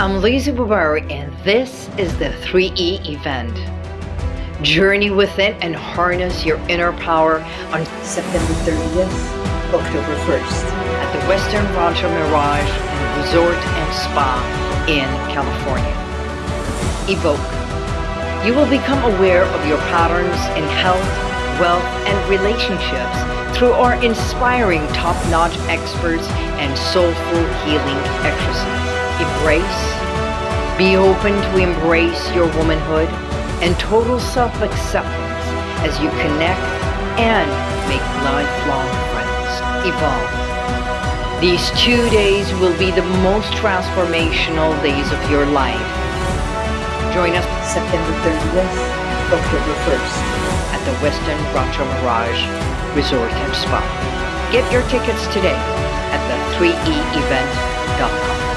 I'm Lizzie Bubari and this is the 3E event. Journey within and harness your inner power on September 30th, October 1st at the Westin Rancho Mirage Resort and Spa in California. Evoke. You will become aware of your patterns in health, wealth, and relationships through our inspiring top-notch experts and soulful healing exercises. Embrace. Be open to embrace your womanhood and total self-acceptance as you connect and make lifelong friends. Evolve. These two days will be the most transformational days of your life. Join us September 30th, October 1st at the Westin Rancho Mirage Resort and Spa. Get your tickets today at the 3eevent.com.